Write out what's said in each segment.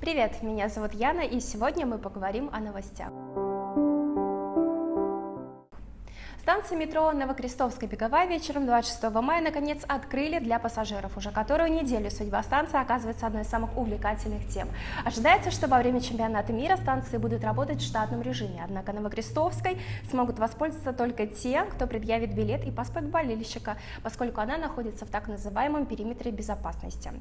Привет, меня зовут Яна, и сегодня мы поговорим о новостях. Станция метро Новокрестовская беговая вечером 26 мая наконец открыли для пассажиров. Уже которую неделю судьба станции оказывается одной из самых увлекательных тем. Ожидается, что во время чемпионата мира станции будут работать в штатном режиме, однако Новокрестовской смогут воспользоваться только те, кто предъявит билет и паспорт болельщика, поскольку она находится в так называемом периметре безопасности.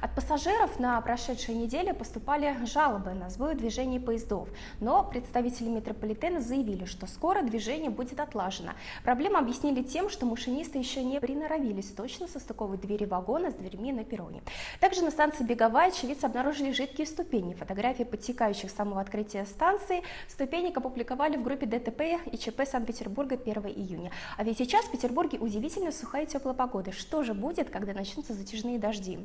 От пассажиров на прошедшей неделе поступали жалобы на сбой движения поездов, но представители метрополитена заявили, что скоро движение будет отлажено, Проблему объяснили тем, что машинисты еще не приноровились точно состыковывать двери вагона с дверьми на перроне. Также на станции Беговая очевидцы обнаружили жидкие ступени. Фотографии подтекающих с самого открытия станции ступенек опубликовали в группе ДТП и ЧП Санкт-Петербурга 1 июня. А ведь сейчас в Петербурге удивительно сухая и теплая погода. Что же будет, когда начнутся затяжные дожди?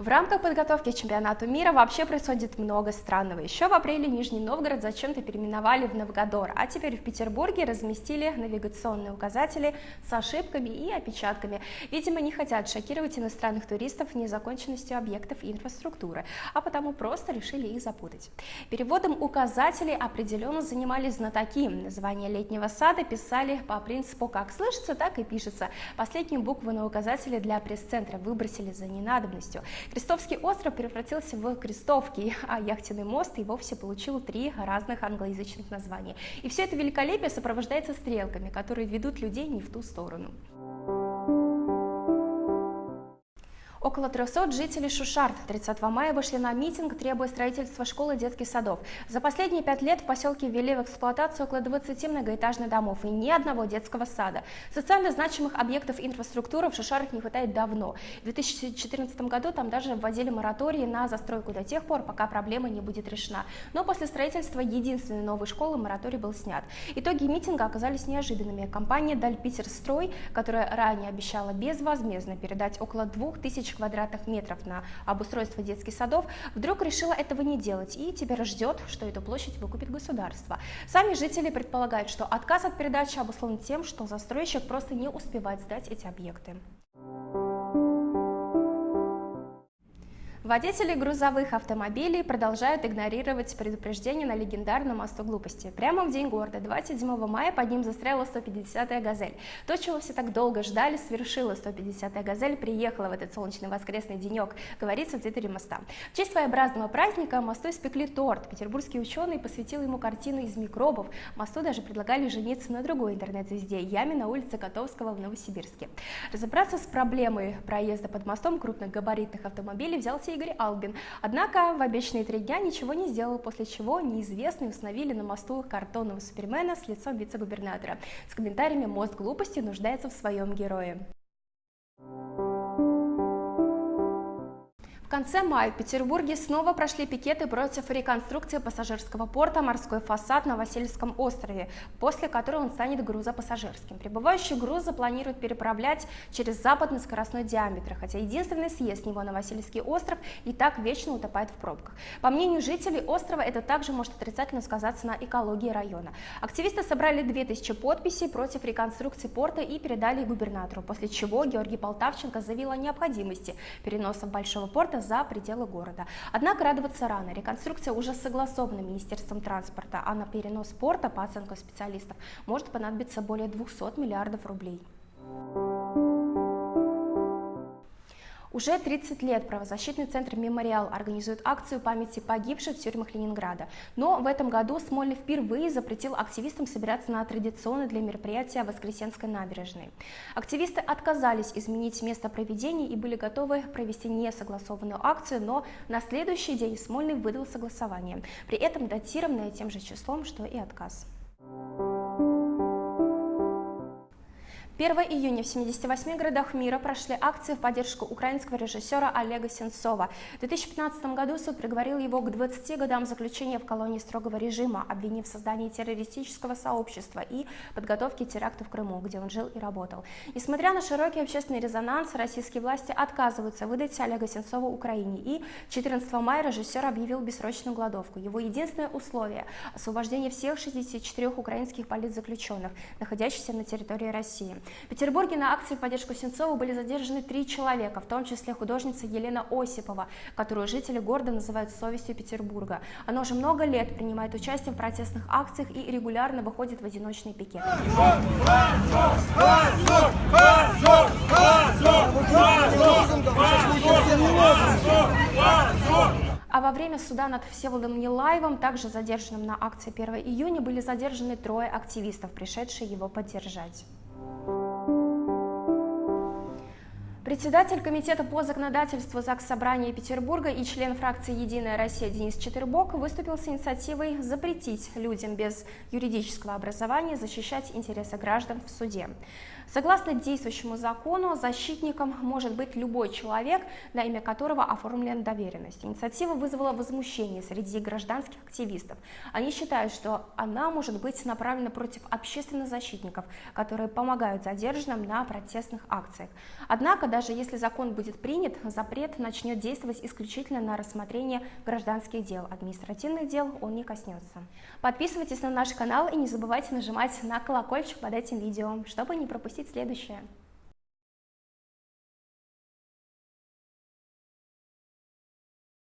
В рамках подготовки к чемпионату мира вообще происходит много странного. Еще в апреле Нижний Новгород зачем-то переименовали в Новгодор, а теперь в Петербурге разместили навигационные указатели с ошибками и опечатками. Видимо, не хотят шокировать иностранных туристов незаконченностью объектов инфраструктуры, а потому просто решили их запутать. Переводом указателей определенно занимались знатоки. Название летнего сада писали по принципу как слышится, так и пишется. Последнюю букву на указателе для пресс-центра выбросили за ненадобностью. Крестовский остров превратился в Крестовки, а яхтенный мост и вовсе получил три разных англоязычных названия. И все это великолепие сопровождается стрелками, которые ведут людей не в ту сторону. Около 300 жителей Шушарт 30 мая вышли на митинг, требуя строительства школы детских садов. За последние пять лет в поселке ввели в эксплуатацию около 20 многоэтажных домов и ни одного детского сада. Социально значимых объектов инфраструктуры в Шушарах не хватает давно. В 2014 году там даже вводили моратории на застройку до тех пор, пока проблема не будет решена. Но после строительства единственной новой школы мораторий был снят. Итоги митинга оказались неожиданными. Компания Дальпитерстрой, которая ранее обещала безвозмездно передать около 2000 тысяч квадратных метров на обустройство детских садов, вдруг решила этого не делать и теперь ждет, что эту площадь выкупит государство. Сами жители предполагают, что отказ от передачи обусловлен тем, что застройщик просто не успевает сдать эти объекты. Водители грузовых автомобилей продолжают игнорировать предупреждение на легендарном мосту глупости. Прямо в день города, 27 мая, под ним застряла 150-я «Газель». То, чего все так долго ждали, свершила 150-я «Газель», приехала в этот солнечный воскресный денек, говорится в твиттере моста. В честь своеобразного праздника мосту испекли торт. Петербургский ученый посвятил ему картину из микробов. Мосту даже предлагали жениться на другой интернет-звезде Яме на улице Котовского в Новосибирске. Разобраться с проблемой проезда под мостом крупных габаритных автомобилей взялся и Игорь Албин. Однако в обещанные три дня ничего не сделал, после чего неизвестные установили на мосту картонного супермена с лицом вице-губернатора. С комментариями «Мост глупости нуждается в своем герое». Конце мая в Петербурге снова прошли пикеты против реконструкции пассажирского порта «Морской фасад» на Васильевском острове, после которой он станет грузопассажирским. Прибывающий груз запланируют переправлять через западный скоростной диаметр, хотя единственный съезд с него на Васильевский остров и так вечно утопает в пробках. По мнению жителей острова, это также может отрицательно сказаться на экологии района. Активисты собрали 2000 подписей против реконструкции порта и передали губернатору, после чего Георгий Полтавченко заявил о необходимости переноса большого порта за пределы города. Однако радоваться рано. Реконструкция уже согласована Министерством транспорта, а на перенос порта, по оценкам специалистов, может понадобиться более 200 миллиардов рублей. Уже 30 лет правозащитный центр «Мемориал» организует акцию памяти погибших в тюрьмах Ленинграда. Но в этом году Смольный впервые запретил активистам собираться на традиционное для мероприятия Воскресенской набережной. Активисты отказались изменить место проведения и были готовы провести несогласованную акцию, но на следующий день Смольный выдал согласование, при этом датированное тем же числом, что и отказ. 1 июня в 78 городах мира прошли акции в поддержку украинского режиссера Олега Сенцова. В 2015 году суд приговорил его к 20 годам заключения в колонии строгого режима, обвинив в создании террористического сообщества и подготовке теракта в Крыму, где он жил и работал. Несмотря на широкий общественный резонанс, российские власти отказываются выдать Олега Сенцова Украине, и 14 мая режиссер объявил бессрочную голодовку. Его единственное условие – освобождение всех 64 украинских политзаключенных, находящихся на территории России. В Петербурге на акции в поддержку Сенцова были задержаны три человека, в том числе художница Елена Осипова, которую жители города называют совестью Петербурга. Она уже много лет принимает участие в протестных акциях и регулярно выходит в одиночные пикеты. А во время суда над Всеволодом Нилаевым, также задержанным на акции 1 июня, были задержаны трое активистов, пришедшие его поддержать. Председатель Комитета по законодательству ЗАГС Собрания Петербурга и член фракции «Единая Россия» Денис Четырбок выступил с инициативой запретить людям без юридического образования защищать интересы граждан в суде. Согласно действующему закону, защитником может быть любой человек, на имя которого оформлена доверенность. Инициатива вызвала возмущение среди гражданских активистов. Они считают, что она может быть направлена против общественных защитников, которые помогают задержанным на протестных акциях. Однако, даже если закон будет принят, запрет начнет действовать исключительно на рассмотрение гражданских дел. Административных дел он не коснется. Подписывайтесь на наш канал и не забывайте нажимать на колокольчик под этим видео, чтобы не пропустить следующее.